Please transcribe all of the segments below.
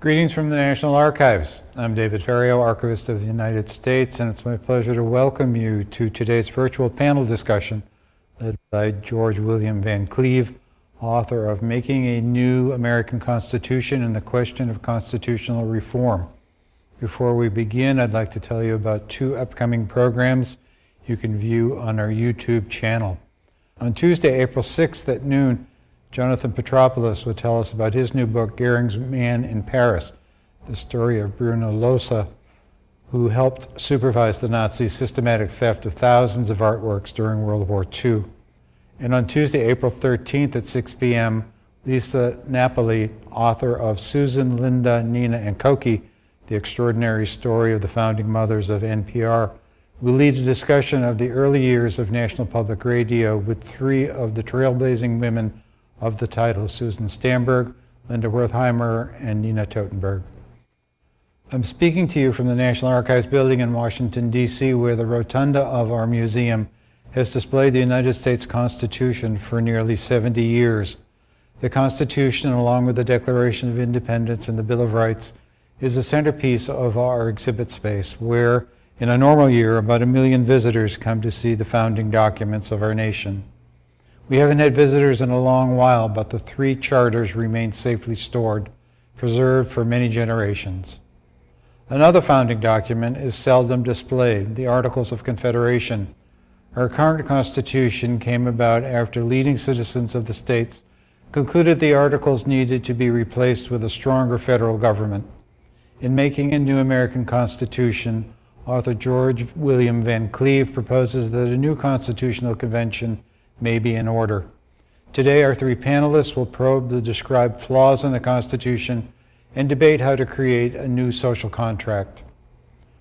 Greetings from the National Archives. I'm David Ferriero, Archivist of the United States, and it's my pleasure to welcome you to today's virtual panel discussion led by George William Van Cleve, author of Making a New American Constitution and the Question of Constitutional Reform. Before we begin, I'd like to tell you about two upcoming programs you can view on our YouTube channel. On Tuesday, April 6th at noon, Jonathan Petropoulos will tell us about his new book, Goering's Man in Paris, the story of Bruno Lohse, who helped supervise the Nazis' systematic theft of thousands of artworks during World War II. And on Tuesday, April 13th at 6 p.m., Lisa Napoli, author of Susan, Linda, Nina, and Cokie, The Extraordinary Story of the Founding Mothers of NPR, will lead a discussion of the early years of National Public Radio with three of the trailblazing women of the title, Susan Stamberg, Linda Wertheimer, and Nina Totenberg. I'm speaking to you from the National Archives building in Washington, D.C., where the rotunda of our museum has displayed the United States Constitution for nearly 70 years. The Constitution, along with the Declaration of Independence and the Bill of Rights, is a centerpiece of our exhibit space, where, in a normal year, about a million visitors come to see the founding documents of our nation. We haven't had visitors in a long while, but the three charters remain safely stored, preserved for many generations. Another founding document is seldom displayed, the Articles of Confederation. Our current Constitution came about after leading citizens of the states concluded the Articles needed to be replaced with a stronger federal government. In making a new American Constitution, author George William Van Cleve proposes that a new constitutional convention may be in order. Today, our three panelists will probe the described flaws in the Constitution and debate how to create a new social contract.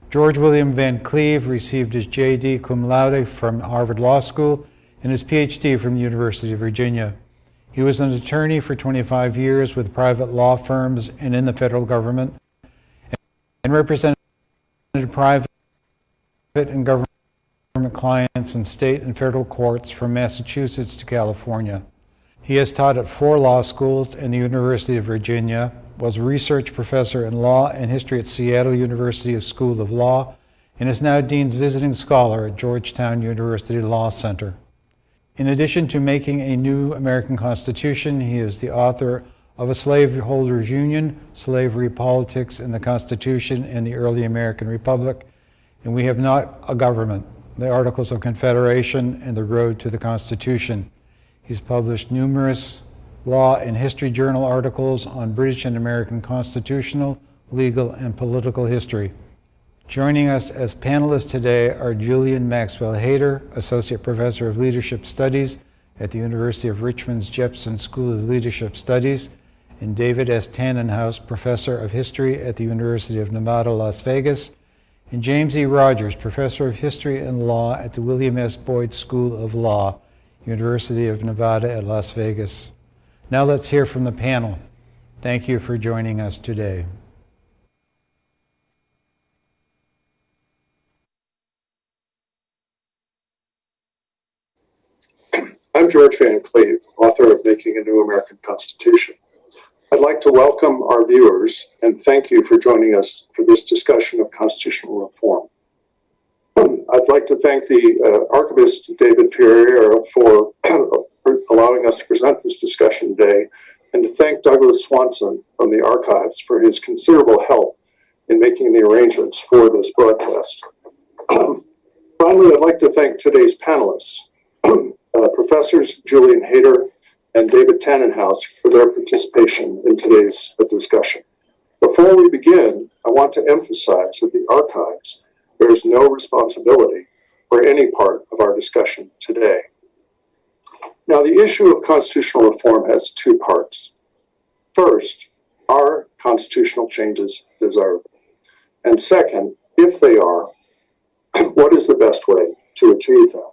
George William Van Cleve received his JD cum laude from Harvard Law School and his PhD from the University of Virginia. He was an attorney for 25 years with private law firms and in the federal government and represented private and government clients in state and federal courts from Massachusetts to California. He has taught at four law schools and the University of Virginia, was a research professor in law and history at Seattle University School of Law, and is now Dean's Visiting Scholar at Georgetown University Law Center. In addition to making a new American Constitution, he is the author of A Slaveholders Union, Slavery, Politics, and the Constitution in the Early American Republic, and We Have Not a Government, the Articles of Confederation, and the Road to the Constitution. He's published numerous law and history journal articles on British and American constitutional, legal, and political history. Joining us as panelists today are Julian Maxwell Hayter, Associate Professor of Leadership Studies at the University of Richmond's Jepson School of Leadership Studies, and David S. Tanenhaus, Professor of History at the University of Nevada, Las Vegas, and James E. Rogers, Professor of History and Law at the William S. Boyd School of Law, University of Nevada at Las Vegas. Now let's hear from the panel. Thank you for joining us today. I'm George Van Cleve, author of Making a New American Constitution. I'd like to welcome our viewers and thank you for joining us for this discussion of constitutional reform. I'd like to thank the uh, archivist David Ferriero, for allowing us to present this discussion today and to thank Douglas Swanson from the archives for his considerable help in making the arrangements for this broadcast. Finally, I'd like to thank today's panelists, uh, Professors Julian Hayter and David Tanenhaus for their participation in today's discussion. Before we begin, I want to emphasize that the archives bears no responsibility for any part of our discussion today. Now, the issue of constitutional reform has two parts. First, are constitutional changes desirable? And second, if they are, what is the best way to achieve them?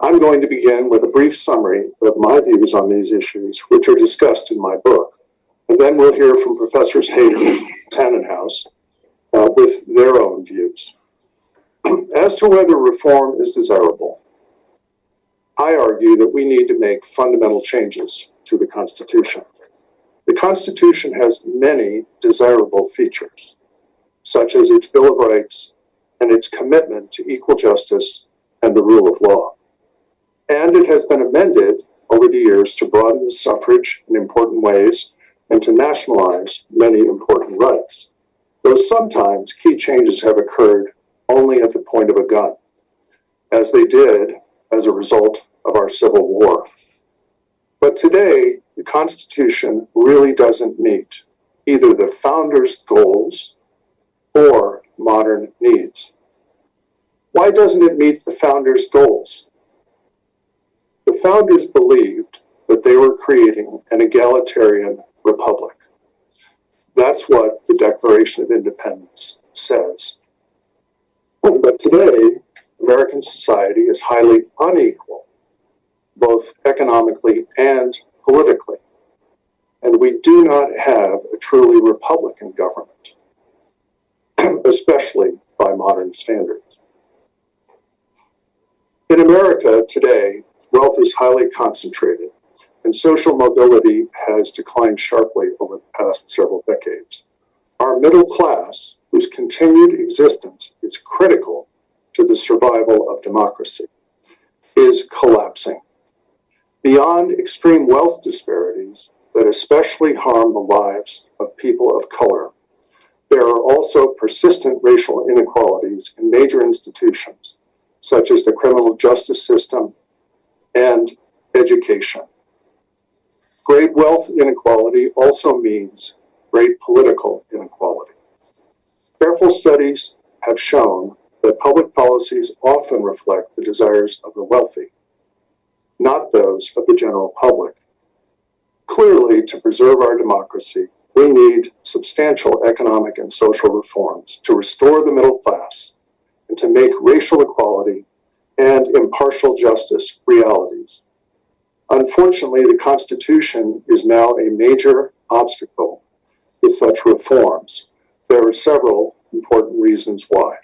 I'm going to begin with a brief summary of my views on these issues, which are discussed in my book. And then we'll hear from Professors Hayter and Tanenhaus uh, with their own views. As to whether reform is desirable, I argue that we need to make fundamental changes to the Constitution. The Constitution has many desirable features, such as its Bill of Rights and its commitment to equal justice and the rule of law. And it has been amended over the years to broaden the suffrage in important ways and to nationalize many important rights, though sometimes key changes have occurred only at the point of a gun, as they did as a result of our Civil War. But today, the Constitution really doesn't meet either the founders' goals or modern needs. Why doesn't it meet the founders' goals? Founders believed that they were creating an egalitarian republic. That's what the Declaration of Independence says. But today, American society is highly unequal, both economically and politically. And we do not have a truly Republican government, especially by modern standards. In America today, wealth is highly concentrated and social mobility has declined sharply over the past several decades. Our middle class, whose continued existence is critical to the survival of democracy, is collapsing. Beyond extreme wealth disparities that especially harm the lives of people of color, there are also persistent racial inequalities in major institutions, such as the criminal justice system and education. Great wealth inequality also means great political inequality. Careful studies have shown that public policies often reflect the desires of the wealthy, not those of the general public. Clearly, to preserve our democracy, we need substantial economic and social reforms to restore the middle class and to make racial equality and impartial justice realities. Unfortunately, the Constitution is now a major obstacle to such reforms. There are several important reasons why.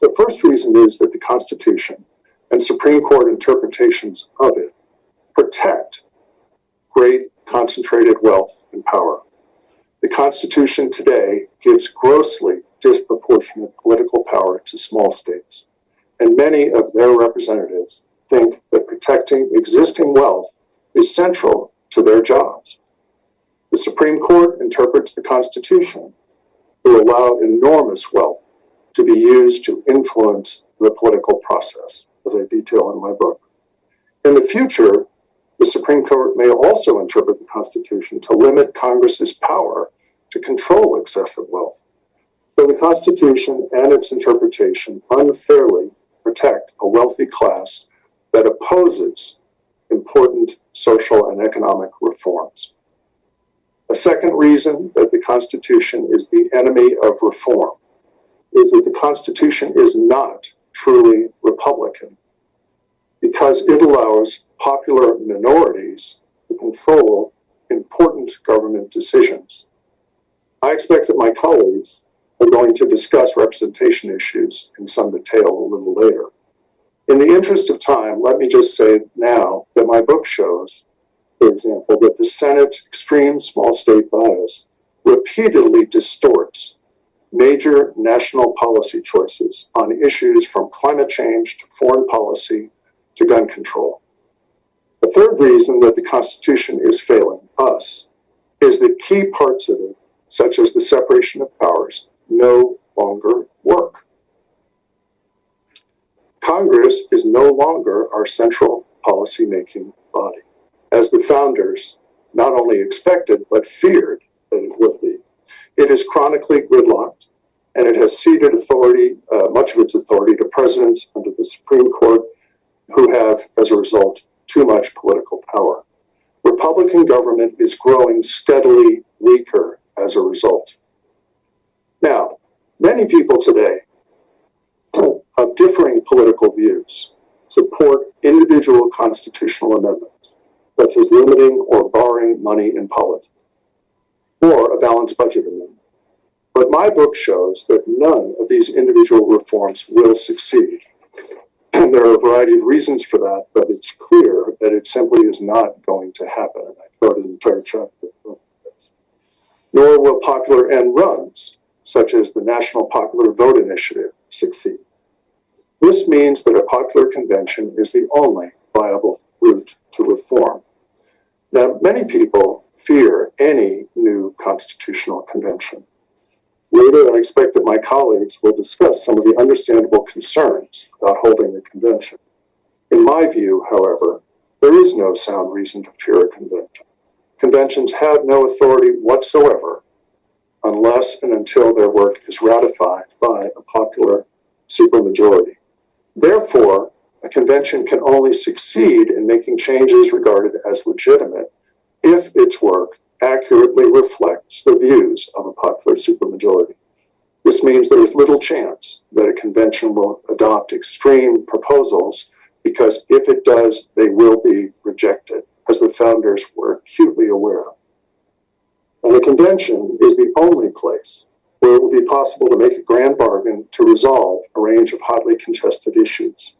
The first reason is that the Constitution and Supreme Court interpretations of it protect great concentrated wealth and power. The Constitution today gives grossly disproportionate political power to small states, and many of their representatives think that protecting existing wealth is central to their jobs. The Supreme Court interprets the Constitution to allow enormous wealth to be used to influence the political process, as I detail in my book. In the future, the Supreme Court may also interpret the Constitution to limit Congress's power to control excessive wealth. So the Constitution and its interpretation unfairly protect a wealthy class that opposes important social and economic reforms. A second reason that the Constitution is the enemy of reform is that the Constitution is not truly Republican because it allows popular minorities to control important government decisions. I expect that my colleagues are going to discuss representation issues in some detail a little later. In the interest of time, let me just say now that my book shows, for example, that the Senate's extreme small state bias repeatedly distorts major national policy choices on issues from climate change to foreign policy to gun control. The third reason that the Constitution is failing us is that key parts of it, such as the separation of powers, no longer work. Congress is no longer our central policy-making body, as the founders not only expected but feared that it would be. It is chronically gridlocked, and it has ceded authority, uh, much of its authority, to presidents under the Supreme Court, who have, as a result, too much political power. Republican government is growing steadily weaker as a result. Now, many people today of differing political views support individual constitutional amendments, such as limiting or barring money in politics, or a balanced budget amendment. But my book shows that none of these individual reforms will succeed. And there are a variety of reasons for that, but it's clear that it simply is not going to happen. I wrote an entire chapter. nor will popular end runs, such as the National Popular Vote Initiative, succeed. This means that a popular convention is the only viable route to reform. Now, many people fear any new constitutional convention. Later, I expect that my colleagues will discuss some of the understandable concerns about holding a convention. In my view, however, there is no sound reason to fear a convention. Conventions have no authority whatsoever unless and until their work is ratified by a popular supermajority. Therefore, a convention can only succeed in making changes regarded as legitimate if its work accurately reflects the views of a popular supermajority. This means there is little chance that a convention will adopt extreme proposals because if it does, they will be rejected, as the founders were acutely aware. And a convention is the only place where it will be possible to make a grand bargain to resolve a range of hotly contested issues.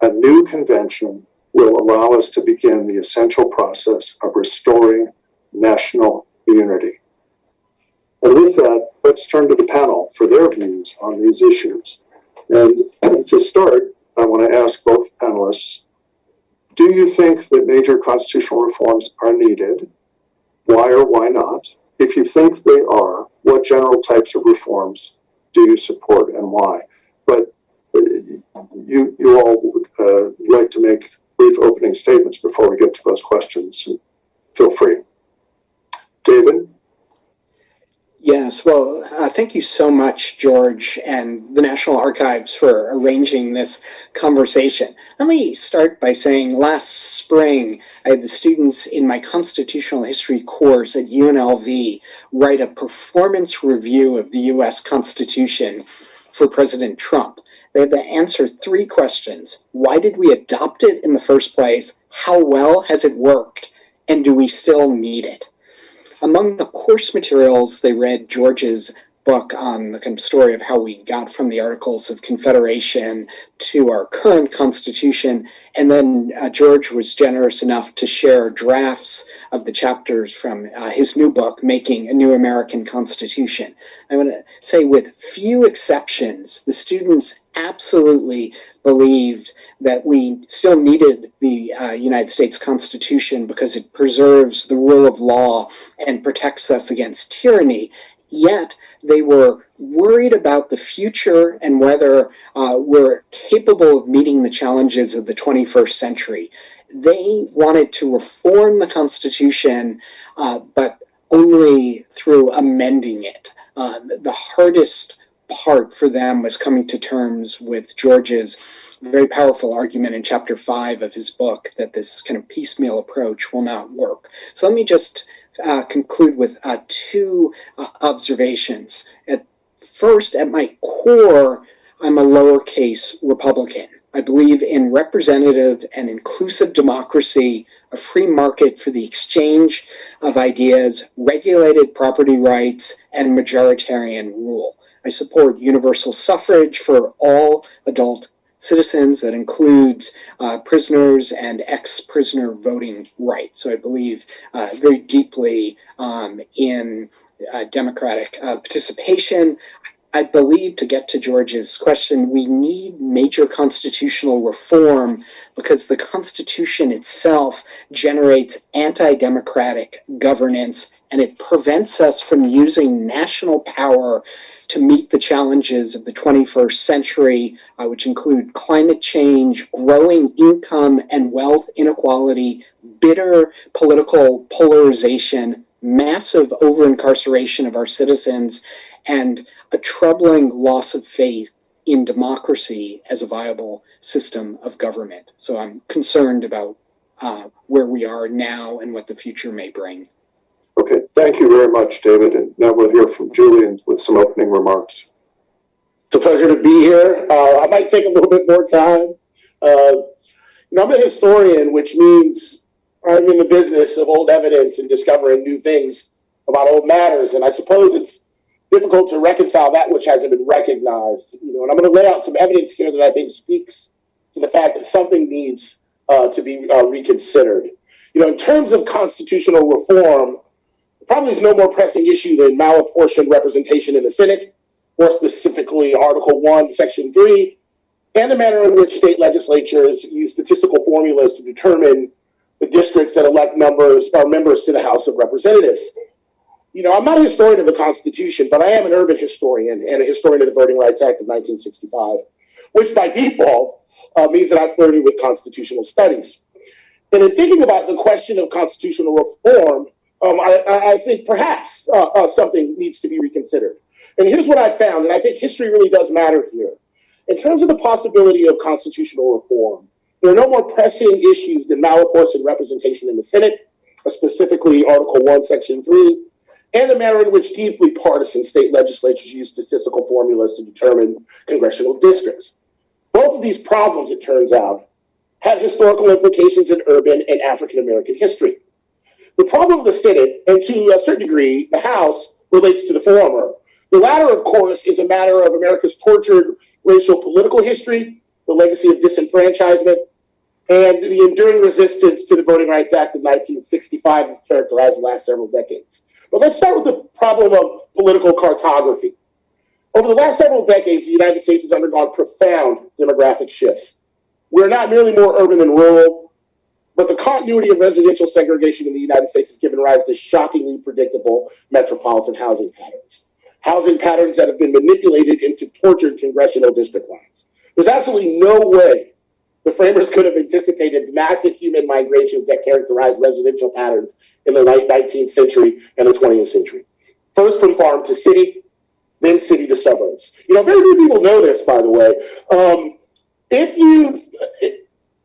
A new convention will allow us to begin the essential process of restoring national unity. And with that, let's turn to the panel for their views on these issues. And to start, I want to ask both panelists Do you think that major constitutional reforms are needed? Why or why not? If you think they are, what general types of reforms do you support and why? But uh, you, you all would uh, like to make brief opening statements before we get to those questions. Feel free. David? Yes, well, uh, thank you so much, George, and the National Archives for arranging this conversation. Let me start by saying last spring, I had the students in my constitutional history course at UNLV write a performance review of the US Constitution for President Trump. They had to answer three questions Why did we adopt it in the first place? How well has it worked? And do we still need it? Among the course materials, they read George's book on the kind of story of how we got from the Articles of Confederation to our current Constitution. And then uh, George was generous enough to share drafts of the chapters from uh, his new book, Making a New American Constitution. I want to say, with few exceptions, the students absolutely believed that we still needed the uh, United States Constitution because it preserves the rule of law and protects us against tyranny. Yet they were worried about the future and whether uh, we're capable of meeting the challenges of the 21st century. They wanted to reform the Constitution, uh, but only through amending it. Um, the hardest part for them was coming to terms with George's very powerful argument in chapter five of his book that this kind of piecemeal approach will not work. So let me just uh, conclude with uh, two uh, observations. At first, at my core, I'm a lowercase Republican. I believe in representative and inclusive democracy, a free market for the exchange of ideas, regulated property rights, and majoritarian rule. I support universal suffrage for all adult citizens that includes uh, prisoners and ex-prisoner voting rights. So I believe uh, very deeply um, in uh, democratic uh, participation. I believe, to get to George's question, we need major constitutional reform because the Constitution itself generates anti democratic governance and it prevents us from using national power to meet the challenges of the 21st century, uh, which include climate change, growing income and wealth inequality, bitter political polarization, massive over incarceration of our citizens, and a troubling loss of faith in democracy as a viable system of government. So I'm concerned about uh, where we are now and what the future may bring. Okay, thank you very much, David. And now we'll hear from Julian with some opening remarks. It's a pleasure to be here. Uh, I might take a little bit more time. Uh, you know, I'm a historian, which means I'm in the business of old evidence and discovering new things about old matters. And I suppose it's difficult to reconcile that which hasn't been recognized. You know, and I'm going to lay out some evidence here that I think speaks to the fact that something needs uh, to be uh, reconsidered. You know, in terms of constitutional reform, probably is no more pressing issue than malapportioned representation in the Senate, more specifically Article 1, Section 3, and the manner in which state legislatures use statistical formulas to determine the districts that elect members or members to the House of Representatives. You know, I'm not a historian of the Constitution, but I am an urban historian and a historian of the Voting Rights Act of 1965, which by default uh, means that I've flirted with constitutional studies. And in thinking about the question of constitutional reform, um, I, I, think perhaps uh, uh, something needs to be reconsidered. And here's what I found, and I think history really does matter here. In terms of the possibility of constitutional reform, there are no more pressing issues than malapportioned representation in the Senate, specifically Article 1, Section 3, and the manner in which deeply partisan state legislatures use statistical formulas to determine congressional districts. Both of these problems, it turns out, have historical implications in urban and African American history. The problem of the Senate, and to a certain degree, the House, relates to the former. The latter, of course, is a matter of America's tortured racial political history, the legacy of disenfranchisement, and the enduring resistance to the Voting Rights Act of 1965 has characterized the last several decades. But let's start with the problem of political cartography. Over the last several decades, the United States has undergone profound demographic shifts. We're not merely more urban than rural, but the continuity of residential segregation in the United States has given rise to shockingly predictable metropolitan housing patterns. Housing patterns that have been manipulated into tortured congressional district lines. There's absolutely no way the framers could have anticipated massive human migrations that characterized residential patterns in the late 19th century and the 20th century. First from farm to city, then city to suburbs. You know, very few people know this, by the way. Um, if you,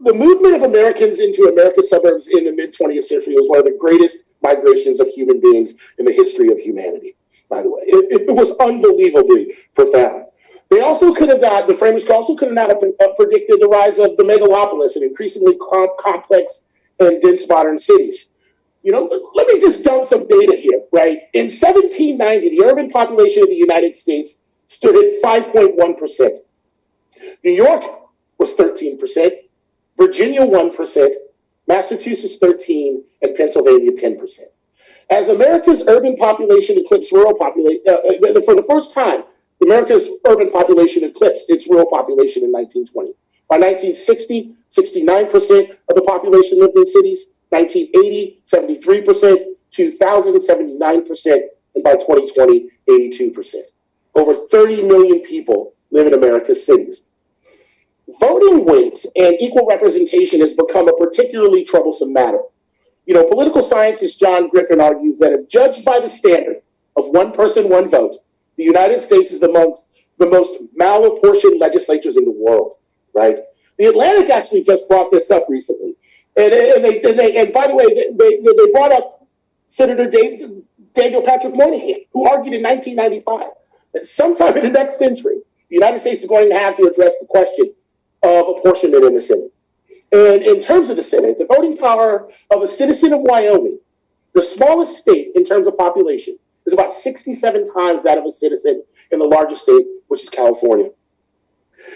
the movement of Americans into America's suburbs in the mid 20th century was one of the greatest migrations of human beings in the history of humanity. By the way, it, it was unbelievably profound. They also could have not, the framers also could not have predicted the rise of the megalopolis and increasingly complex and dense modern cities. You know, let me just dump some data here, right? In 1790, the urban population of the United States stood at 5.1%. New York was 13%, Virginia 1%, Massachusetts 13, and Pennsylvania 10%. As America's urban population eclipsed rural population, uh, uh, for the first time, America's urban population eclipsed its rural population in 1920. By 1960, 69% of the population lived in cities. 1980, 73%. 2000, 79%. And by 2020, 82%. Over 30 million people live in America's cities. Voting weights and equal representation has become a particularly troublesome matter. You know, political scientist John Griffin argues that if judged by the standard of one person, one vote, the United States is amongst the most malapportioned legislatures in the world, right? The Atlantic actually just brought this up recently. And, and they, and, they, and by the way, they, they, brought up Senator Dave, Daniel Patrick Moynihan, who argued in 1995 that sometime in the next century, the United States is going to have to address the question of apportionment in the Senate. And in terms of the Senate, the voting power of a citizen of Wyoming, the smallest state in terms of population, is about 67 times that of a citizen in the largest state, which is California.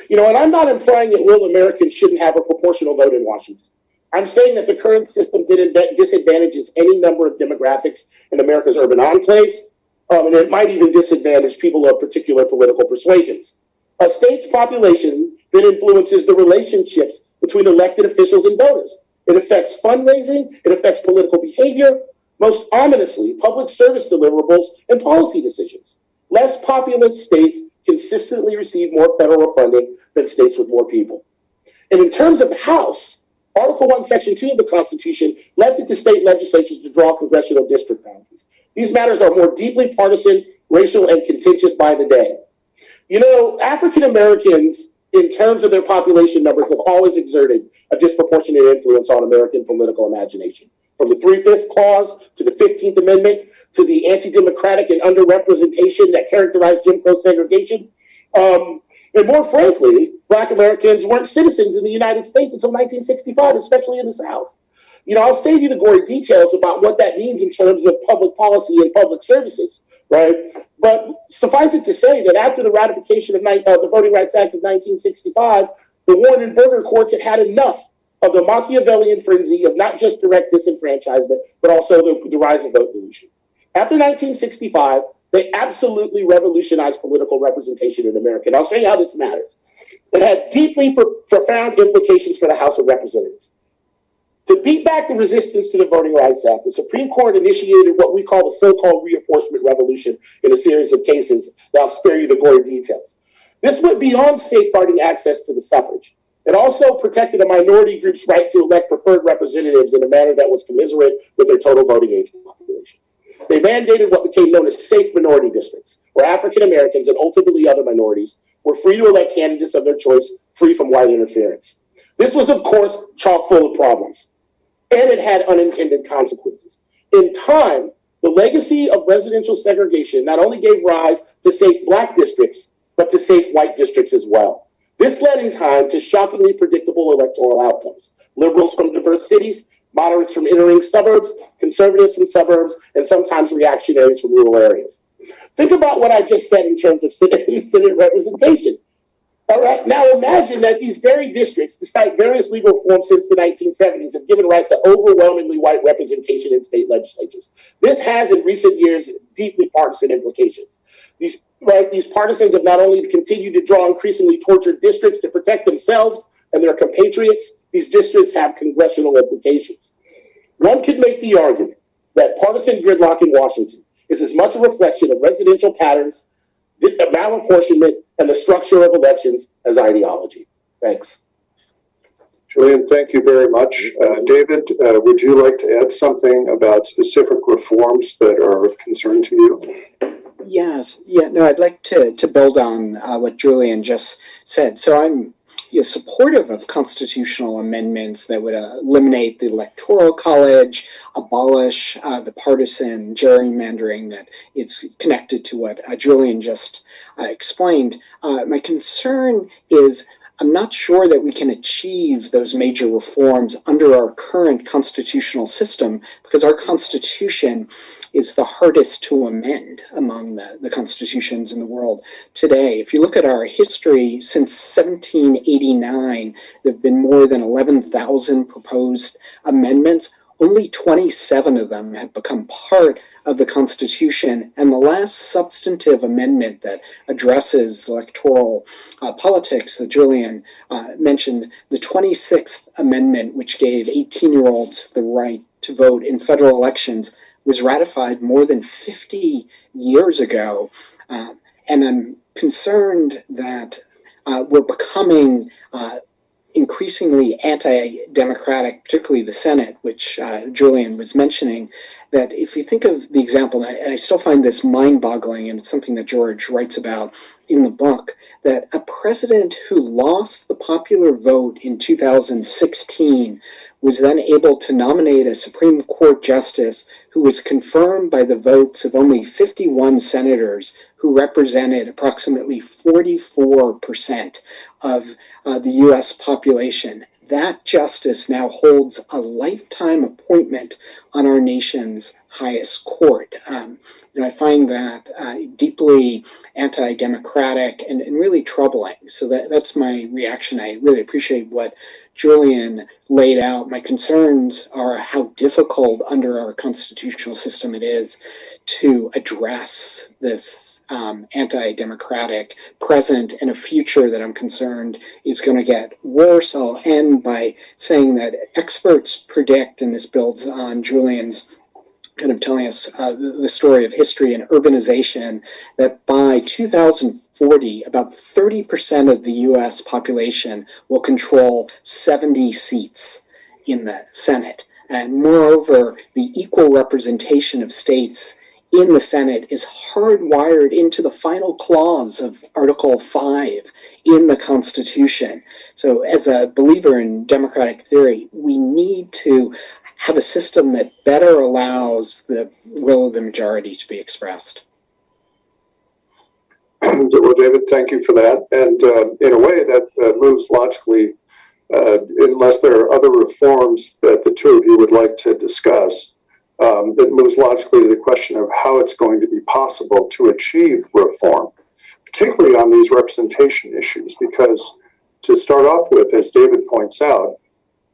You know, and I'm not implying that real Americans shouldn't have a proportional vote in Washington. I'm saying that the current system disadvantages any number of demographics in America's urban enclaves, um, and it might even disadvantage people of particular political persuasions. A state's population then influences the relationships between elected officials and voters. It affects fundraising, it affects political behavior, most ominously, public service deliverables and policy decisions. Less populous states consistently receive more federal funding than states with more people. And in terms of the House, Article 1, Section 2 of the Constitution left it to state legislatures to draw congressional district boundaries. These matters are more deeply partisan, racial, and contentious by the day. You know, African Americans, in terms of their population numbers, have always exerted a disproportionate influence on American political imagination from the Three Fifths Clause to the 15th Amendment to the anti democratic and underrepresentation that characterized Jim Crow segregation. Um, and more frankly, Black Americans weren't citizens in the United States until 1965, especially in the South. You know, I'll save you the gory details about what that means in terms of public policy and public services, right? But suffice it to say that after the ratification of uh, the Voting Rights Act of 1965, the Warren and Burger courts had had enough of the Machiavellian frenzy of not just direct disenfranchisement, but also the, the rise of vote dilution. After 1965, they absolutely revolutionized political representation in America. And I'll show you how this matters. It had deeply profound implications for the House of Representatives. To beat back the resistance to the Voting Rights Act, the Supreme Court initiated what we call the so-called reapportionment revolution in a series of cases that I'll spare you the gory details. This went beyond safeguarding access to the suffrage. It also protected a minority group's right to elect preferred representatives in a manner that was commensurate with their total voting age population. They mandated what became known as safe minority districts, where African Americans and ultimately other minorities were free to elect candidates of their choice, free from white interference. This was, of course, chock full of problems and it had unintended consequences. In time, the legacy of residential segregation not only gave rise to safe black districts, but to safe white districts as well. This led in time to shockingly predictable electoral outcomes. Liberals from diverse cities, moderates from entering suburbs, conservatives from suburbs, and sometimes reactionaries from rural areas. Think about what I just said in terms of Senate, Senate representation. All right. Now imagine that these very districts, despite various legal reforms since the 1970s, have given rise to overwhelmingly white representation in state legislatures. This has, in recent years, deeply partisan implications. These right, these partisans have not only continued to draw increasingly tortured districts to protect themselves and their compatriots, these districts have congressional implications. One could make the argument that partisan gridlock in Washington is as much a reflection of residential patterns, malapportionment, and the structure of elections as ideology. Thanks. Julian, thank you very much. Uh, David, uh, would you like to add something about specific reforms that are of concern to you? Yes, yeah, no, I'd like to, to build on uh, what Julian just said. So I'm you know, supportive of constitutional amendments that would uh, eliminate the electoral college, abolish uh, the partisan gerrymandering that it's connected to what uh, Julian just uh, explained. Uh, my concern is I'm not sure that we can achieve those major reforms under our current constitutional system because our constitution is the hardest to amend among the, the constitutions in the world today. If you look at our history since 1789, there have been more than 11,000 proposed amendments. Only 27 of them have become part of the Constitution. And the last substantive amendment that addresses electoral uh, politics that Julian uh, mentioned, the 26th Amendment, which gave 18 year olds the right to vote in federal elections, was ratified more than 50 years ago. Uh, and I'm concerned that uh, we're becoming uh, increasingly anti-democratic, particularly the Senate, which uh, Julian was mentioning, that if you think of the example, and I, and I still find this mind-boggling, and it's something that George writes about in the book, that a president who lost the popular vote in 2016 was then able to nominate a Supreme Court justice who was confirmed by the votes of only 51 senators who represented approximately 44% of uh, the US population. That justice now holds a lifetime appointment on our nation's highest court. Um, and I find that uh, deeply anti democratic and, and, really troubling. So that, that's my reaction. I really appreciate what Julian laid out. My concerns are how difficult under our constitutional system it is to address this um, anti-democratic present and a future that I'm concerned is going to get worse. I'll end by saying that experts predict, and this builds on Julian's kind of telling us uh, the, the, story of history and urbanization, that by 2040, about 30% of the US population will control 70 seats in the Senate. And moreover, the equal representation of states in the Senate is hardwired into the final clause of Article 5 in the Constitution. So, as a believer in democratic theory, we need to have a system that better allows the will of the majority to be expressed. Well, David, thank you for that. And uh, in a way, that uh, moves logically, uh, unless there are other reforms that the two of you would like to discuss that moves logically to the question of how it's going to be possible to achieve reform, particularly on these representation issues. Because to start off with, as David points out,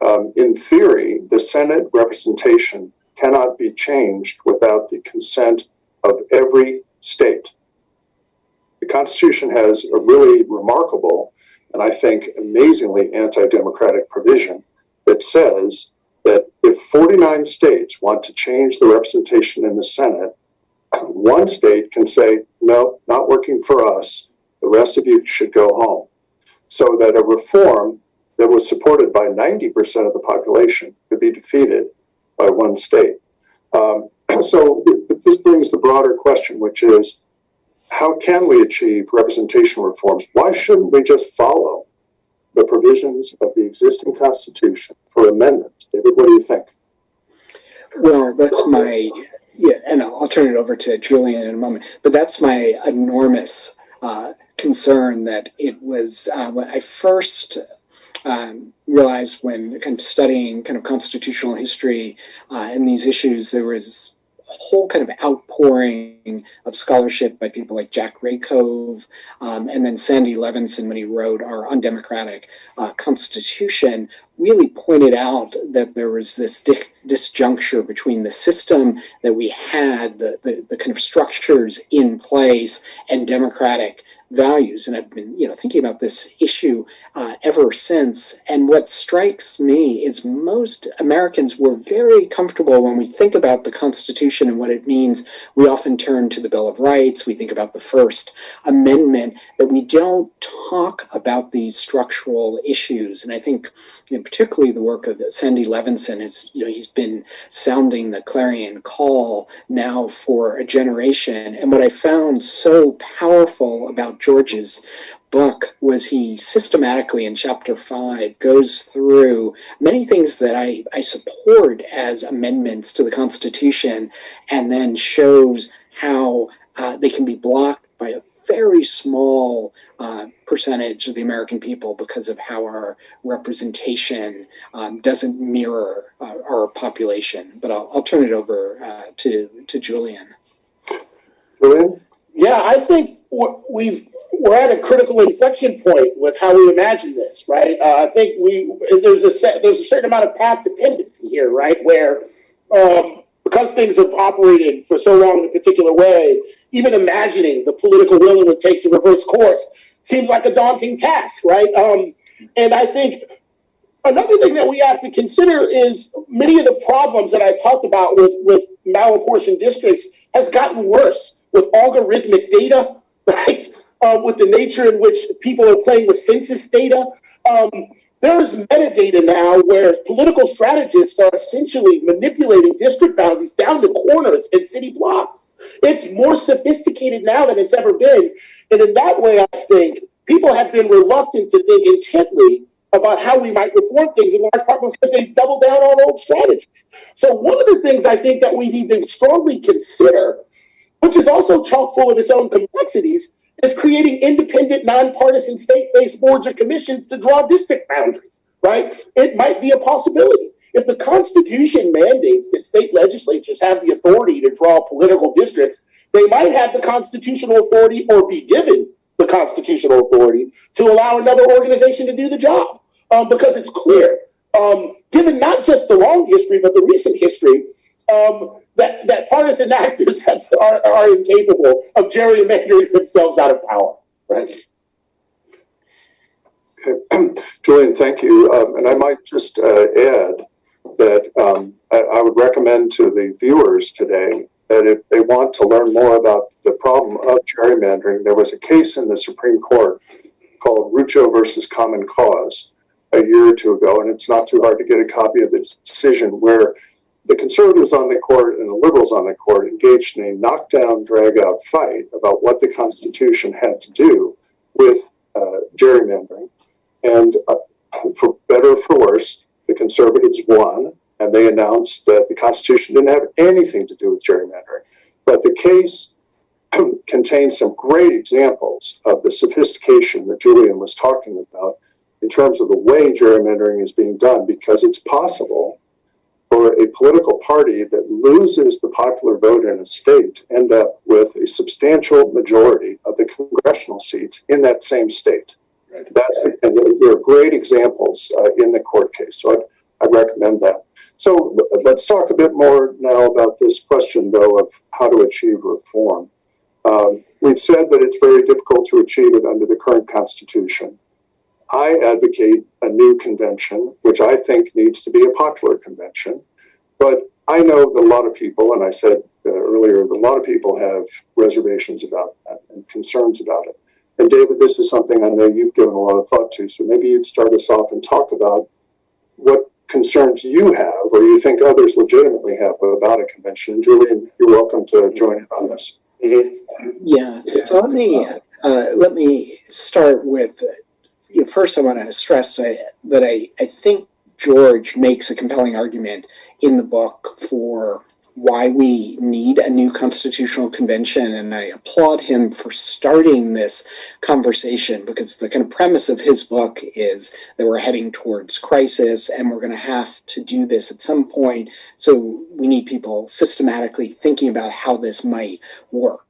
um, in theory, the Senate representation cannot be changed without the consent of every state. The Constitution has a really remarkable and I think amazingly anti democratic provision that says that if 49 states want to change the representation in the Senate, one state can say, no, not working for us. The rest of you should go home. So that a reform that was supported by 90% of the population could be defeated by one state. Um, so this brings the broader question, which is how can we achieve representational reforms? Why shouldn't we just follow the provisions of the existing Constitution for amendments? David, what do you think? Well, that's my, yeah, and I'll, turn it over to Julian in a moment, but that's my enormous uh, concern that it was uh, when I first um, realized when kind of studying kind of constitutional history uh, and these issues, there was whole kind of outpouring of scholarship by people like Jack Rakove um, and then Sandy Levinson when he wrote our undemocratic uh, constitution really pointed out that there was this di- disjuncture between the system that we had, the, the, the kind of structures in place, and democratic values. And I've been, you know, thinking about this issue uh, ever since. And what strikes me is most Americans were very comfortable when we think about the Constitution and what it means. We often turn to the Bill of Rights. We think about the First Amendment. That we don't talk about these structural issues. And I think, you know, particularly the work of Sandy Levinson is, you know, he's been sounding the clarion call now for a generation. And what I found so powerful about George's book was he systematically in chapter five goes through many things that I, I support as amendments to the Constitution and then shows how uh, they can be blocked by very small uh, percentage of the American people because of how our representation um, doesn't mirror uh, our population. But I'll, I'll turn it over uh, to, to Julian. Julian? Yeah, I think we've we're at a critical inflection point with how we imagine this, right? Uh, I think we there's a set, there's a certain amount of path dependency here, right? Where um, because things have operated for so long in a particular way, even imagining the political will it would take to reverse course seems like a daunting task, right? Um, and I think another thing that we have to consider is many of the problems that I talked about with with malapportioned districts has gotten worse with algorithmic data, right? Um, with the nature in which people are playing with census data. Um, there's metadata now where political strategists are essentially manipulating district boundaries down to corners and city blocks. It's more sophisticated now than it's ever been. And in that way, I think people have been reluctant to think intently about how we might reform things in large part because they double down on old strategies. So one of the things I think that we need to strongly consider which is also chock full of its own complexities, is creating independent, nonpartisan state-based boards or commissions to draw district boundaries, right? It might be a possibility. If the Constitution mandates that state legislatures have the authority to draw political districts, they might have the constitutional authority or be given the constitutional authority to allow another organization to do the job. Um, because it's clear, um, given not just the long history, but the recent history, um, that, that partisan actors have, are, are incapable of gerrymandering themselves out of power, right? Julian, thank you. Um, and I might just uh, add that um, I, I, would recommend to the viewers today that if they want to learn more about the problem of gerrymandering, there was a case in the Supreme Court called Rucho versus Common Cause a year or two ago, and it's not too hard to get a copy of the decision where the conservatives on the court and the liberals on the court engaged in a knockdown, drag out fight about what the Constitution had to do with uh, gerrymandering. And uh, for better or for worse, the conservatives won, and they announced that the Constitution didn't have anything to do with gerrymandering. But the case contains some great examples of the sophistication that Julian was talking about in terms of the way gerrymandering is being done, because it's possible for a political party that loses the popular vote in a state to end up with a substantial majority of the congressional seats in that same state. Right. That's the, and there are great examples uh, in the court case. So I'd, I'd recommend that. So let's talk a bit more now about this question, though, of how to achieve reform. Um, we've said that it's very difficult to achieve it under the current Constitution. I advocate a new convention, which I think needs to be a popular convention. But I know that a lot of people, and I said uh, earlier, that a lot of people have reservations about that and concerns about it. And David, this is something I know you've given a lot of thought to. So maybe you'd start us off and talk about what concerns you have or you think others legitimately have about a convention. Julian, you're welcome to join in on this. Yeah. So let me uh, let me start with. You know, first, I want to stress that, I, I think George makes a compelling argument in the book for why we need a new constitutional convention. And I applaud him for starting this conversation because the kind of premise of his book is that we're heading towards crisis and we're going to have to do this at some point. So we need people systematically thinking about how this might work.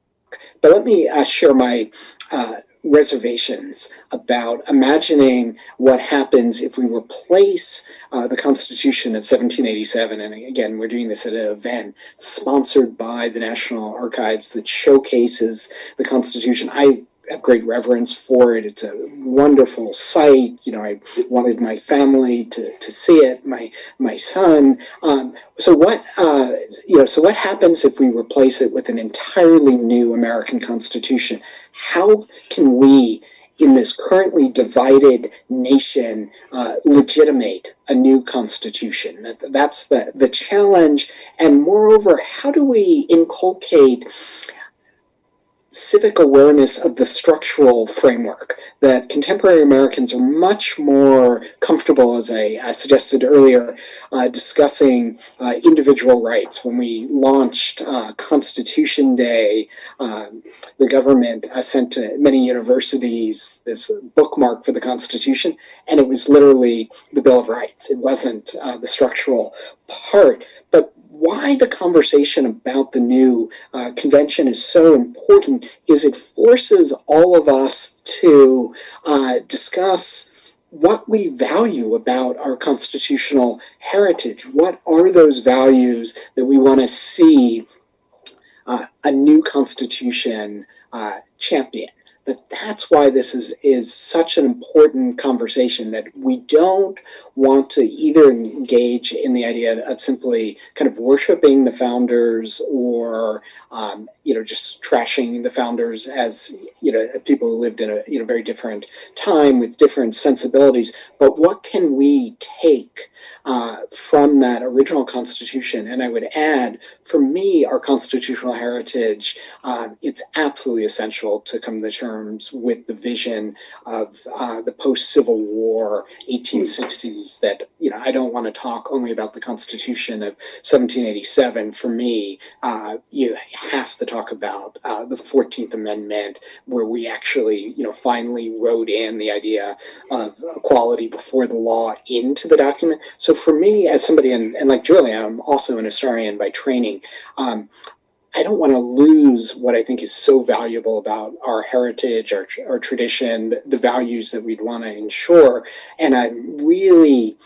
But let me uh, share my uh, reservations about imagining what happens if we replace uh, the Constitution of 1787. And again, we're doing this at an event sponsored by the National Archives that showcases the Constitution. I have great reverence for it. It's a wonderful site. You know, I wanted my family to, to see it, my my son. Um, so what uh, you know? So what happens if we replace it with an entirely new American Constitution? How can we, in this currently divided nation, uh, legitimate a new constitution? That, that's the, the challenge. And moreover, how do we inculcate civic awareness of the structural framework that contemporary Americans are much more comfortable, as I, I suggested earlier, uh, discussing uh, individual rights. When we launched uh, Constitution Day, um, the government uh, sent to many universities this bookmark for the Constitution, and it was literally the Bill of Rights. It wasn't uh, the structural part. But why the conversation about the new uh, convention is so important is it forces all of us to uh, discuss what we value about our constitutional heritage. What are those values that we want to see uh, a new constitution uh, champion? That that's why this is is such an important conversation that we don't want to either engage in the idea of simply kind of worshiping the founders or um, you know just trashing the founders as you know people who lived in a you know very different time with different sensibilities. But what can we take uh, from that original Constitution. And I would add, for me, our constitutional heritage, um, it's absolutely essential to come to terms with the vision of uh, the post Civil War 1860s. That, you know, I don't want to talk only about the Constitution of 1787. For me, uh, you have to talk about uh, the 14th Amendment, where we actually, you know, finally wrote in the idea of equality before the law into the document. So for me, as somebody, and, and like Julie, I'm also an historian by training. Um, I don't want to lose what I think is so valuable about our heritage, our, our tradition, the values that we'd want to ensure. And I really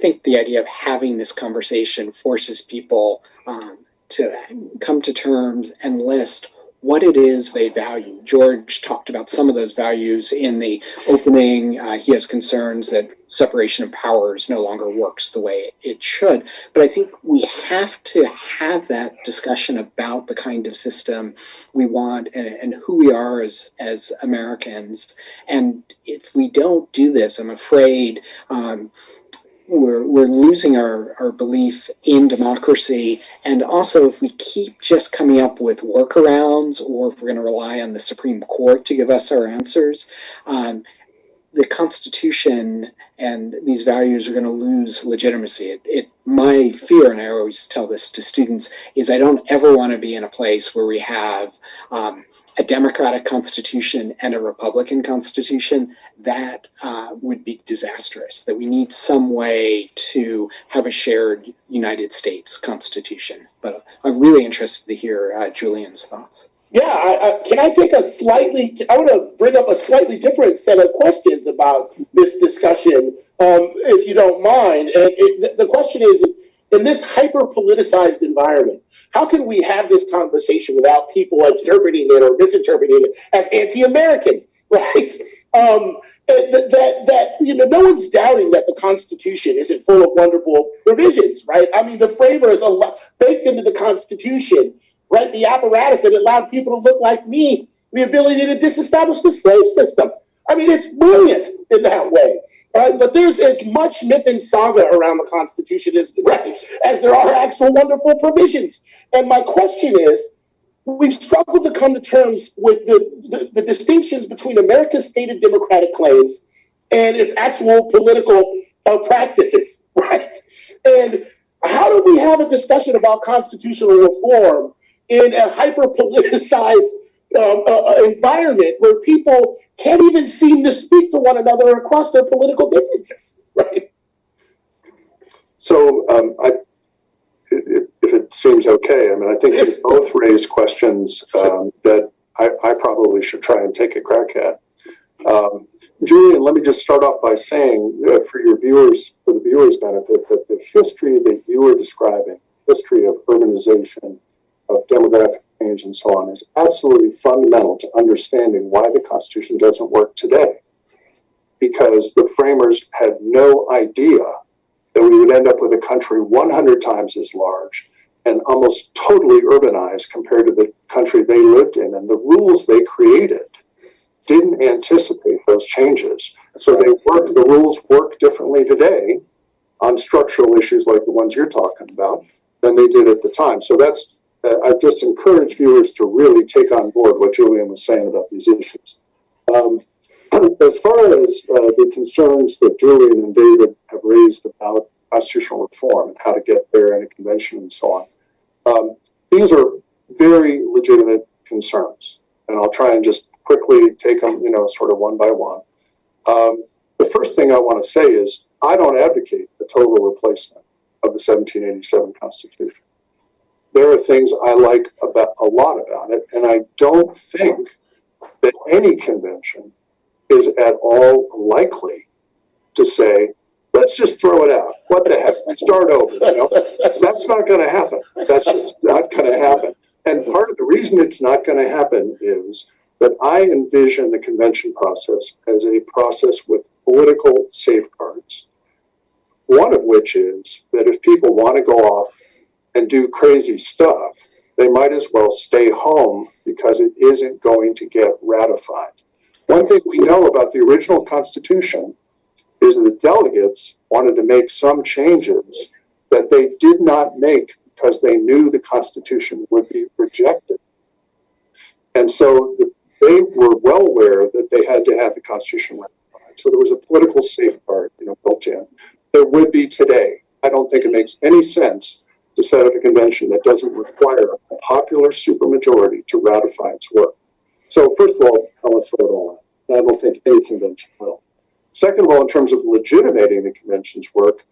think the idea of having this conversation forces people um, to come to terms and list what it is they value. George talked about some of those values in the opening. Uh, he has concerns that separation of powers no longer works the way it should. But I think we have to have that discussion about the kind of system we want and, and who we are as, as Americans. And if we don't do this, I'm afraid um, we're, we're losing our, our belief in democracy. And also, if we keep just coming up with workarounds or if we're going to rely on the Supreme Court to give us our answers, um, the Constitution and these values are going to lose legitimacy. It, it, my fear, and I always tell this to students, is I don't ever want to be in a place where we have um, a democratic constitution and a republican constitution, that uh, would be disastrous. That we need some way to have a shared United States constitution. But I'm really interested to hear uh, Julian's thoughts. Yeah, I, I, can I take a slightly? I want to bring up a slightly different set of questions about this discussion, um, if you don't mind. And it, the, the question is, in this hyper politicized environment, how can we have this conversation without people interpreting it or misinterpreting it as anti-American, right? Um, that, that, you know, no one's doubting that the Constitution isn't full of wonderful provisions, right? I mean, the framers baked into the Constitution, right? The apparatus that allowed people to look like me, the ability to disestablish the slave system. I mean, it's brilliant in that way. Right? But there's as much myth and saga around the Constitution as right as there are actual wonderful provisions. And my question is, we've struggled to come to terms with the, the, the distinctions between America's stated democratic claims and its actual political uh, practices, right? And how do we have a discussion about constitutional reform in a hyper politicized um, uh, environment where people can't even seem to speak to one another across their political differences, right? So um, I, if, if it seems okay, I mean, I think you both raise questions um, that I, I probably should try and take a crack at. Um, Julian, let me just start off by saying uh, for your viewers, for the viewers' benefit, that the history that you were describing, history of urbanization, of demographic change, and so on, is absolutely fundamental to understanding why the Constitution doesn't work today. Because the framers had no idea that we would end up with a country 100 times as large and almost totally urbanized compared to the country they lived in. And the rules they created didn't anticipate those changes. So they work, the rules work differently today on structural issues like the ones you're talking about than they did at the time. So that's, uh, I just encourage viewers to really take on board what Julian was saying about these issues. Um, as far as uh, the concerns that Julian and David have raised about constitutional reform and how to get there in a convention and so on, um, these are very legitimate concerns. And I'll try and just quickly take them, you know, sort of one by one. Um, the first thing I want to say is I don't advocate a total replacement of the 1787 Constitution. There are things I like about a lot about it, and I don't think that any convention is at all likely to say, let's just throw it out. What the heck? Start over. You know? That's not going to happen. That's just not going to happen. And part of the reason it's not going to happen is that I envision the convention process as a process with political safeguards. One of which is that if people want to go off and do crazy stuff, they might as well stay home because it isn't going to get ratified. One thing we know about the original Constitution is that the delegates wanted to make some changes that they did not make because they knew the Constitution would be rejected. And so the, they were well aware that they had to have the Constitution ratified. So there was a political safeguard, you know, built in. There would be today. I don't think it makes any sense to set up a convention that doesn't require a popular supermajority to ratify its work. So first of all, I want to throw it all out. I don't think any convention will. Second of all, in terms of legitimating the convention's work,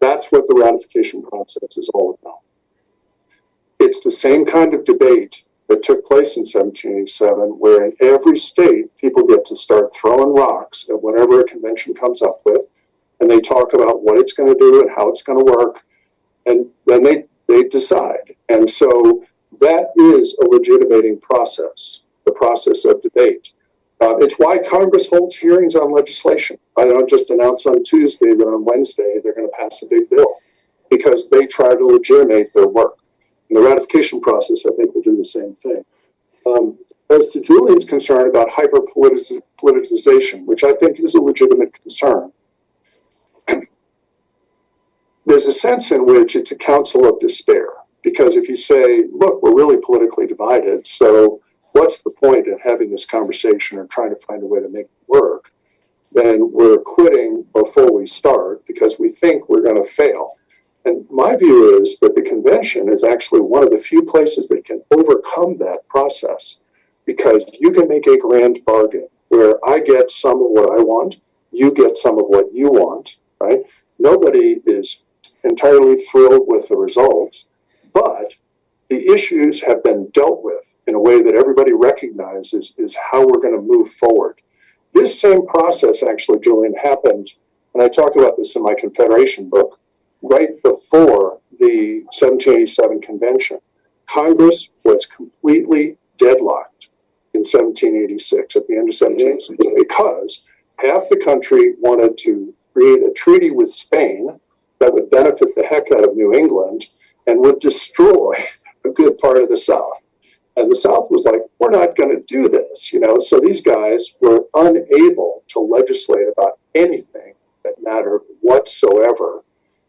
that's what the ratification process is all about. It's the same kind of debate that took place in 1787, where in every state, people get to start throwing rocks at whatever a convention comes up with, and they talk about what it's going to do and how it's going to work, and then they, they decide. And so that is a legitimating process, the process of debate. Uh, it's why Congress holds hearings on legislation. I don't just announce on Tuesday that on Wednesday they're going to pass a big bill because they try to legitimate their work. And the ratification process, I think, will do the same thing. Um, as to Julian's concern about hyper politicization, which I think is a legitimate concern, there's a sense in which it's a counsel of despair. Because if you say, look, we're really politically divided, so what's the point of having this conversation or trying to find a way to make it work? Then we're quitting before we start because we think we're going to fail. And my view is that the convention is actually one of the few places that can overcome that process because you can make a grand bargain where I get some of what I want, you get some of what you want, right? Nobody is entirely thrilled with the results, but the issues have been dealt with in a way that everybody recognizes is how we're going to move forward. This same process, actually, Julian, happened, and I talk about this in my Confederation book, right before the 1787 convention. Congress was completely deadlocked in 1786, at the end of 1786, because half the country wanted to create a treaty with Spain that would benefit the heck out of New England and would destroy a good part of the South. And the South was like, we're not going to do this, you know. So these guys were unable to legislate about anything that mattered whatsoever.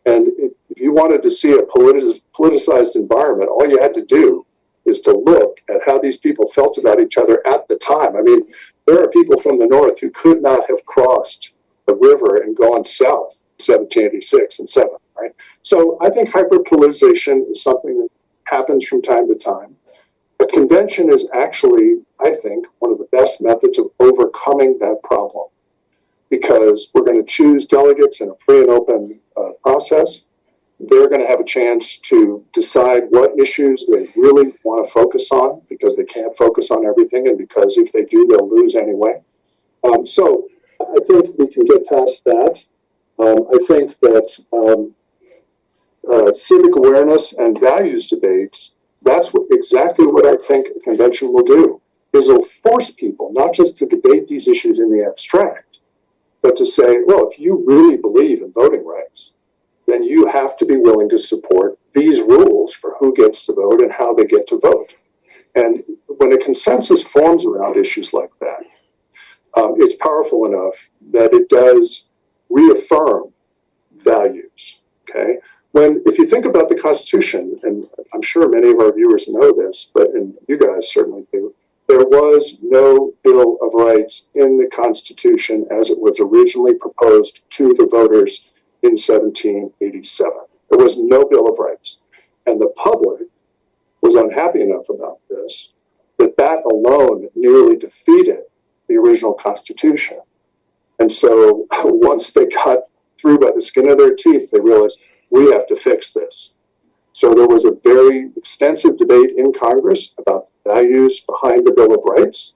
And if you wanted to see a politicized environment, all you had to do is to look at how these people felt about each other at the time. I mean, there are people from the North who could not have crossed the river and gone south 1786 and 7, right? So I think hyperpoliticization is something that happens from time to time. A convention is actually, I think, one of the best methods of overcoming that problem because we're going to choose delegates in a free and open uh, process. They're going to have a chance to decide what issues they really want to focus on because they can't focus on everything, and because if they do, they'll lose anyway. Um, so I think we can get past that. Um, I think that um, uh, civic awareness and values debates that's what, exactly what I think a convention will do. Is it'll force people not just to debate these issues in the abstract, but to say, well, if you really believe in voting rights, then you have to be willing to support these rules for who gets to vote and how they get to vote. And when a consensus forms around issues like that, um, it's powerful enough that it does reaffirm values. Okay, when if you think about the Constitution, and I'm sure many of our viewers know this, but and you guys certainly do, there was no Bill of Rights in the Constitution as it was originally proposed to the voters in 1787. There was no Bill of Rights, and the public was unhappy enough about this that that alone nearly defeated the original Constitution. And so once they got through by the skin of their teeth, they realized we have to fix this. So there was a very extensive debate in Congress about the values behind the Bill of Rights.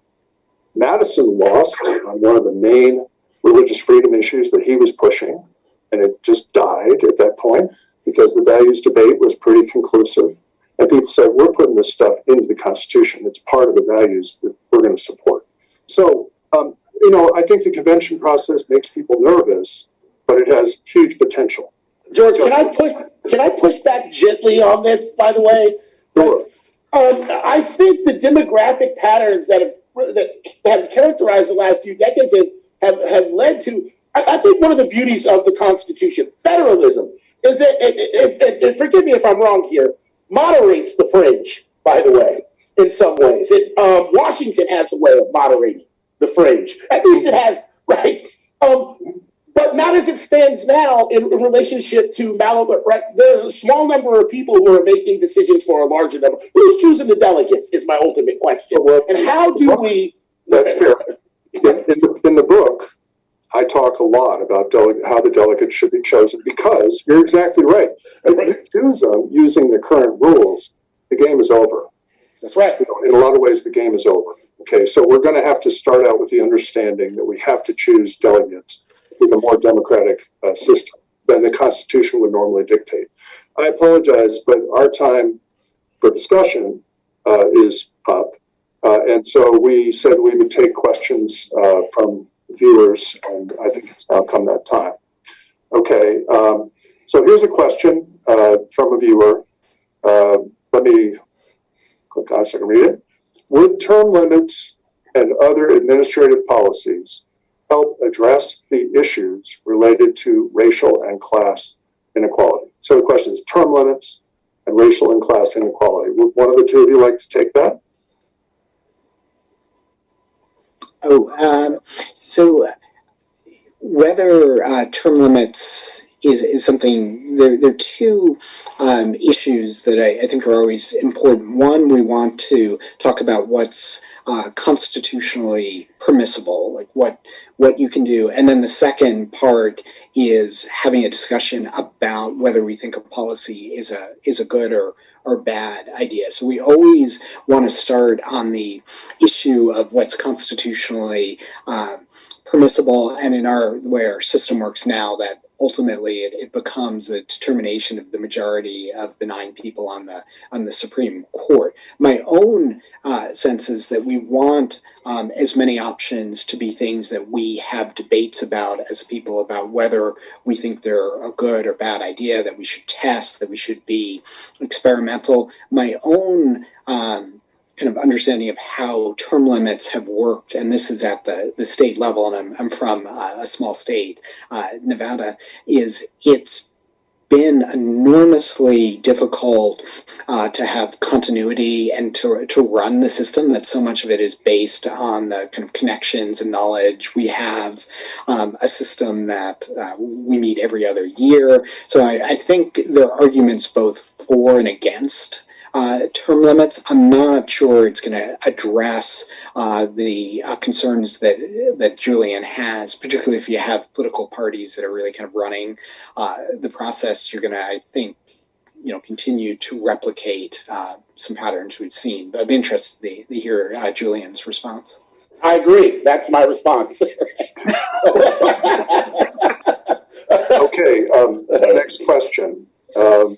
Madison lost on one of the main religious freedom issues that he was pushing, and it just died at that point because the values debate was pretty conclusive. And people said, we're putting this stuff into the Constitution. It's part of the values that we're going to support. So, um, you know, I think the convention process makes people nervous, but it has huge potential. George, can I push can I push back gently on this, by the way? Sure. Um, I think the demographic patterns that have that have characterized the last few decades have, have, have led to I, I think one of the beauties of the Constitution, federalism, is that it, it, it, and forgive me if I'm wrong here, moderates the fringe, by the way, in some ways. It um, Washington has a way of moderating the fringe. At least it has, right? Um, but not as it stands now in, in relationship to Malibu. Right, there's a small number of people who are making decisions for a larger number. Who's choosing the delegates? Is my ultimate question. Well, and how do we? That's fair. In, in, the, in the book, I talk a lot about dele- how the delegates should be chosen because you're exactly right. If you choose them using the current rules, the game is over. That's right. You know, in a lot of ways, the game is over. Okay, so we're going to have to start out with the understanding that we have to choose delegates with a more democratic uh, system than the Constitution would normally dictate. I apologize, but our time for discussion uh, is up. Uh, and so we said we would take questions uh, from viewers, and I think it's now come that time. Okay, um, so here's a question uh, from a viewer. Uh, let me I can read it. Would term limits and other administrative policies help address the issues related to racial and class inequality? So the question is term limits and racial and class inequality. Would one of the two of you like to take that? Oh, um, so whether uh, term limits is, is something, there, there are two um, issues that I, I, think are always important. One, we want to talk about what's uh, constitutionally permissible, like what what you can do, and then the second part is having a discussion about whether we think a policy is a is a good or or bad idea. So we always want to start on the issue of what's constitutionally uh, permissible, and in our the way our system works now, that ultimately it, it becomes a determination of the majority of the nine people on the on the Supreme Court. My own uh, sense is that we want um, as many options to be things that we have debates about as people about whether we think they're a good or bad idea, that we should test, that we should be experimental. My own um, kind of understanding of how term limits have worked, and this is at the, the state level, and I'm, I'm from uh, a small state, uh, Nevada, is it's been enormously difficult uh, to have continuity and to, to run the system that so much of it is based on the kind of connections and knowledge we have um, a system that uh, we meet every other year. So I, I think there are arguments both for and against uh, term limits. I'm not sure it's going to address uh, the uh, concerns that that Julian has, particularly if you have political parties that are really kind of running uh, the process. You're going to, I think, you know, continue to replicate uh, some patterns we've seen. But I'd be interested to, to hear uh, Julian's response. I agree. That's my response. Okay, um, next question. Um,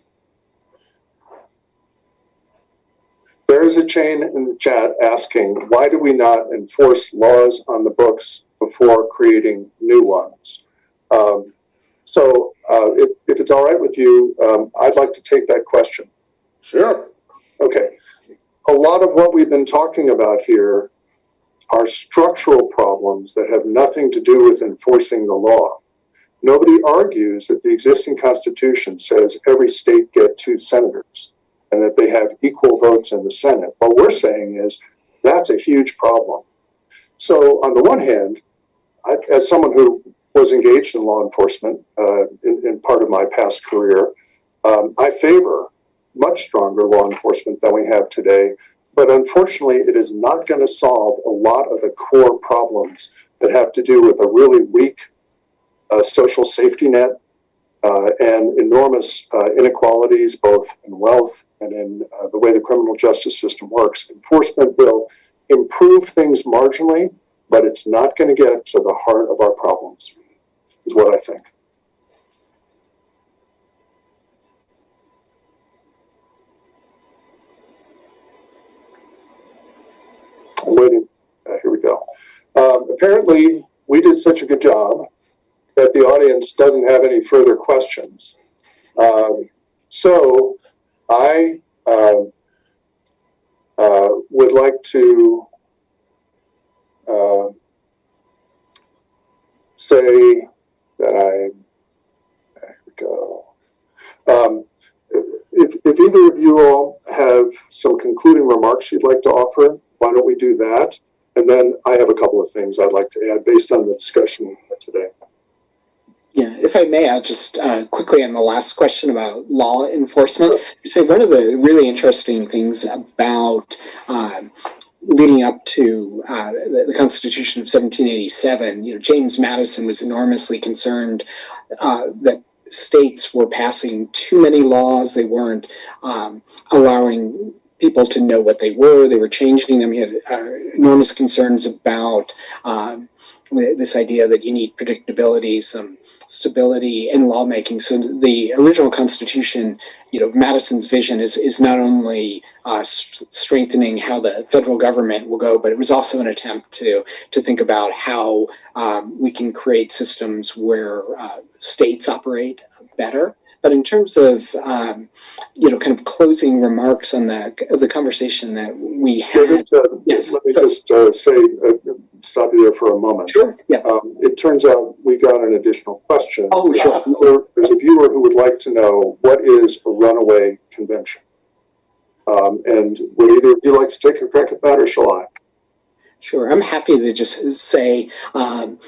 there is a chain in the chat asking, why do we not enforce laws on the books before creating new ones? Um, so, uh, if, if it's all right with you, um, I'd like to take that question. sure. Okay. A lot of what we've been talking about here are structural problems that have nothing to do with enforcing the law. Nobody argues that the existing constitution says every state get two senators and that they have equal votes in the Senate. What we're saying is that's a huge problem. So, on the one hand, I, as someone who was engaged in law enforcement uh, in, in part of my past career, um, I favor much stronger law enforcement than we have today. But unfortunately, it is not going to solve a lot of the core problems that have to do with a really weak uh, social safety net uh, and enormous uh, inequalities, both in wealth and in uh, the way the criminal justice system works. Enforcement will improve things marginally, but it's not going to get to the heart of our problems, is what I think. I'm waiting. Uh, here we go. Um, apparently, we did such a good job that the audience doesn't have any further questions. Um, so I um, uh, would like to uh, say that I, there we go. Um, if, if either of you all have some concluding remarks you'd like to offer, why don't we do that? And then I have a couple of things I'd like to add based on the discussion today. Yeah, if I may, I'll just uh, quickly on the last question about law enforcement. Say one of the really interesting things about um, leading up to uh, the, Constitution of 1787, you know, James Madison was enormously concerned uh, that states were passing too many laws. They weren't um, allowing people to know what they were. They were changing them. He had uh, enormous concerns about um, this idea that you need predictability, some stability in lawmaking. So the original Constitution, you know, Madison's vision is is not only uh, st- strengthening how the federal government will go, but it was also an attempt to to think about how um, we can create systems where uh, states operate better. But in terms of um, you know, kind of closing remarks on the the conversation that we had, David, uh, yes, let me just uh, say, uh, stop you there for a moment. sure, yeah. Um, it turns out we got an additional question. Oh, sure. There- There's a viewer who would like to know what is a runaway convention? Um, and would either of you like to take a crack at that or shall I? Sure, I'm happy to just say um,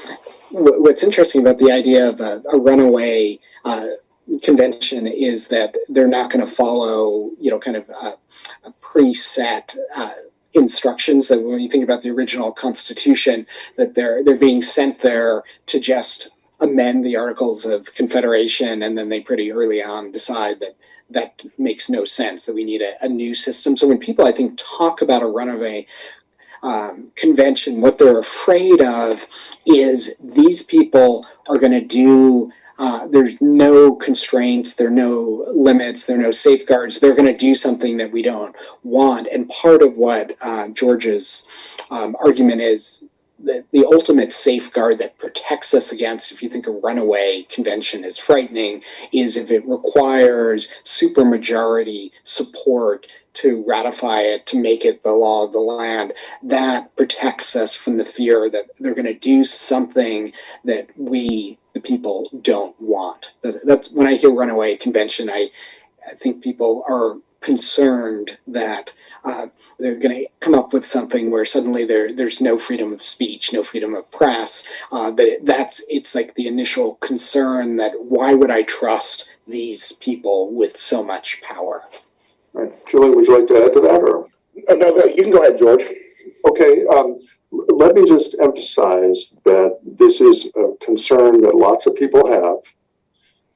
what's interesting about the idea of a, a runaway uh, convention is that they're not going to follow, you know, kind of a preset uh, instructions. That when you think about the original Constitution, that they're they're being sent there to just amend the Articles of Confederation, and then they pretty early on decide that that makes no sense. That we need a, a new system. So when people, I think, talk about a runaway um, convention, what they're afraid of is these people are going to do. Uh, there's no constraints, there are no limits, there are no safeguards. They're going to do something that we don't want. And part of what uh, George's um, argument is the, the ultimate safeguard that protects us against, if you think a runaway convention is frightening, is if it requires supermajority support to ratify it, to make it the law of the land. That protects us from the fear that they're going to do something that we, the people, don't want. That, that's when I hear runaway convention, I, I think people are concerned that uh, they're going to come up with something where suddenly there there's no freedom of speech, no freedom of press. Uh, that it, that's it's like the initial concern that why would I trust these people with so much power? All right. Julian, would you like to add to that or? Uh, no, no, you can go ahead, George. Okay, um, l- let me just emphasize that this is a concern that lots of people have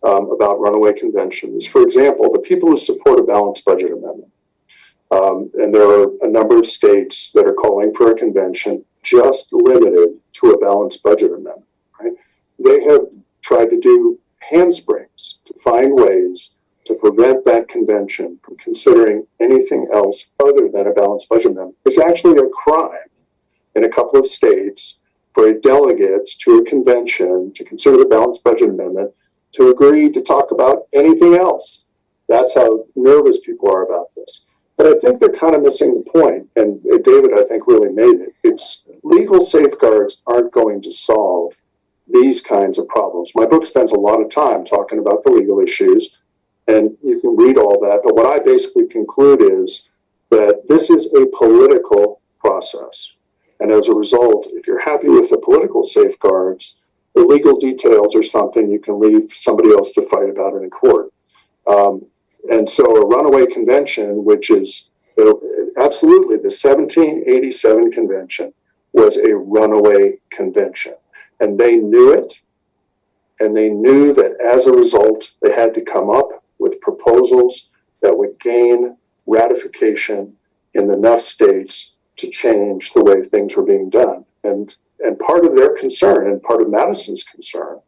um, about runaway conventions. For example, the people who support a balanced budget amendment, um, and there are a number of states that are calling for a convention just limited to a balanced budget amendment, right? They have tried to do handsprings to find ways to prevent that convention from considering anything else other than a balanced budget amendment. It's actually a crime in a couple of states for a delegate to a convention to consider the balanced budget amendment to agree to talk about anything else. That's how nervous people are about this. But I think they're kind of missing the point, and uh, David, I think, really made it. It's legal safeguards aren't going to solve these kinds of problems. My book spends a lot of time talking about the legal issues, and you can read all that. But what I basically conclude is that this is a political process. And as a result, if you're happy with the political safeguards, the legal details are something you can leave somebody else to fight about in court. Um, and so a runaway convention, which is absolutely the 1787 convention, was a runaway convention. And they knew it. And they knew that as a result, they had to come up with proposals that would gain ratification in enough states to change the way things were being done. And, and part of their concern and part of Madison's concern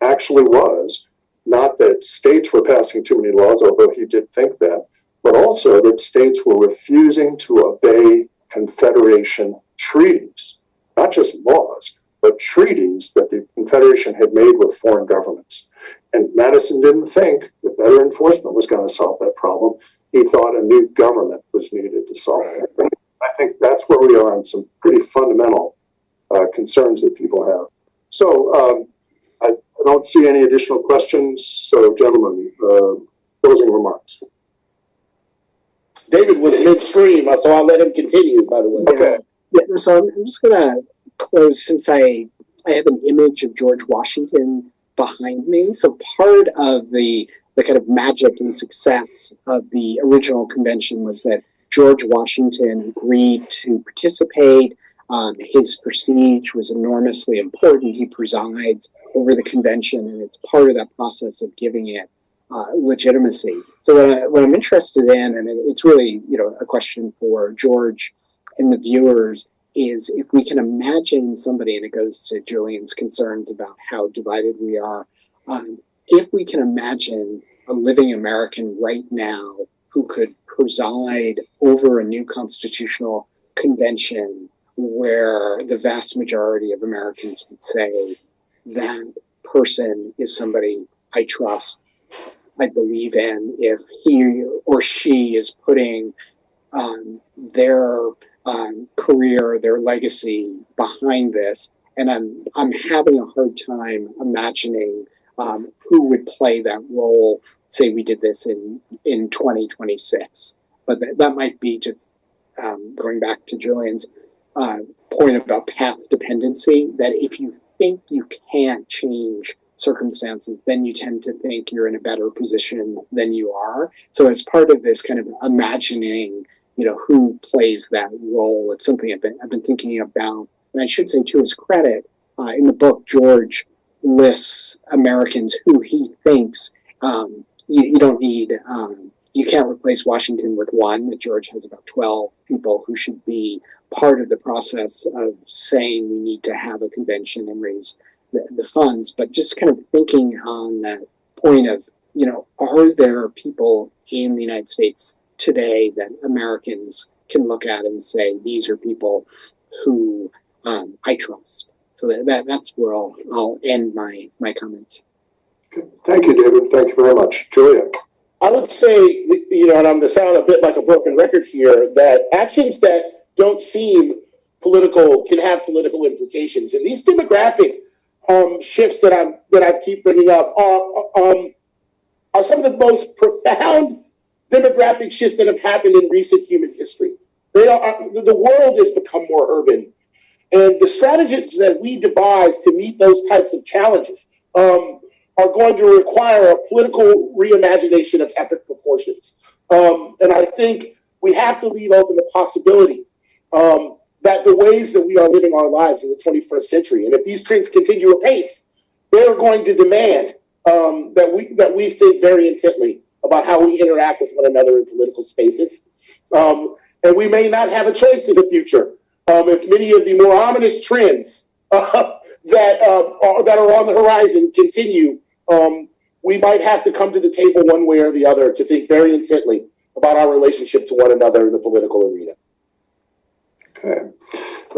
actually was not that states were passing too many laws, although he did think that, but also that states were refusing to obey Confederation treaties, not just laws, but treaties that the Confederation had made with foreign governments. And Madison didn't think that better enforcement was going to solve that problem. He thought a new government was needed to solve it. I think that's where we are on some pretty fundamental uh, concerns that people have. So um, I, I, don't see any additional questions. So, gentlemen, uh, closing remarks. David was midstream, so I'll let him continue. By the way. Okay. Yeah, so I'm, I'm just gonna close since I I have an image of George Washington behind me. So part of the the kind of magic and success of the original convention was that George Washington agreed to participate. Um, his prestige was enormously important. He presides over the convention, and it's part of that process of giving it uh, legitimacy. So what, I, I'm interested in, and it's really you know a question for George and the viewers, is if we can imagine somebody, and it goes to Julian's concerns about how divided we are. Um, if we can imagine a living American right now who could preside over a new constitutional convention where the vast majority of Americans would say that person is somebody I trust, I believe in, if he or she is putting um, their um, career, their legacy behind this, and I'm I'm having a hard time imagining um, who would play that role. Say we did this in in 2026, but that, that might be just um, going back to Julian's uh, point about path dependency. That if you think you can't change circumstances, then you tend to think you're in a better position than you are. So as part of this kind of imagining, you know, who plays that role, it's something I've been I've been thinking about. And I should say to his credit, uh, in the book, George lists Americans who he thinks um, you, you, don't need. Um, you can't replace Washington with one. That George has about 12 people who should be part of the process of saying we need to have a convention and raise the, the funds, but just kind of thinking on that point of, you know, are there people in the United States today that Americans can look at and say, these are people who um, I trust? So that, that that's where I'll, I'll end my, my comments. Thank you, David. Thank you very much. Julian? I would say, you know, and I'm going to sound a bit like a broken record here, that actions that don't seem political can have political implications. And these demographic um, shifts that I'm that I keep bringing up are um, are some of the most profound demographic shifts that have happened in recent human history. They are the world has become more urban, and the strategies that we devise to meet those types of challenges um, are going to require a political reimagination of epic proportions. Um, and I think we have to leave open the possibility um, that the ways that we are living our lives in the 21st century, and if these trends continue apace, they're going to demand um, that we that we think very intently about how we interact with one another in political spaces. Um, and we may not have a choice in the future um, if many of the more ominous trends uh, that uh, are, that are on the horizon continue. Um, we might have to come to the table one way or the other to think very intently about our relationship to one another in the political arena. Okay.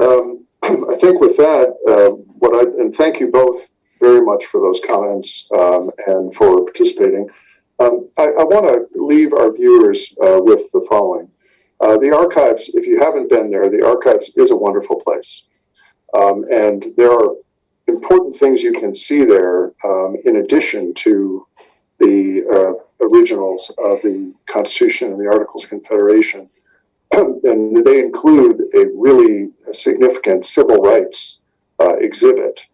Um, I think with that, uh, what I, and thank you both very much for those comments um, and for participating. Um, I, I want to leave our viewers uh, with the following. Uh, the archives, if you haven't been there, the archives is a wonderful place. Um, and there are important things you can see there um, in addition to the uh, originals of the Constitution and the Articles of Confederation. and they include a really significant civil rights uh, exhibit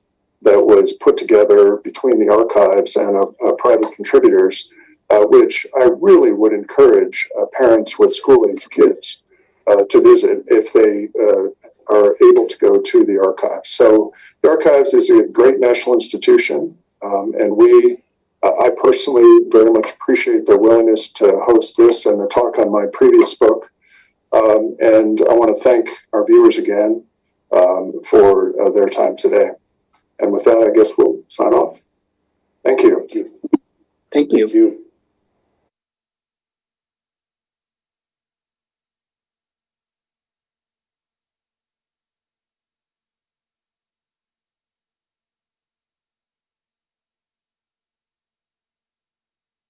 that was put together between the archives and uh, private contributors, which I really would encourage uh, parents with school-age kids uh, to visit if they uh, are able to go to the archives. So the archives is a great national institution, um, and we I personally very much appreciate their willingness to host this and a talk on my previous book. Um, and I want to thank our viewers again um, for uh, their time today. And with that, I guess we'll sign off. Thank you. Thank you. Thank you.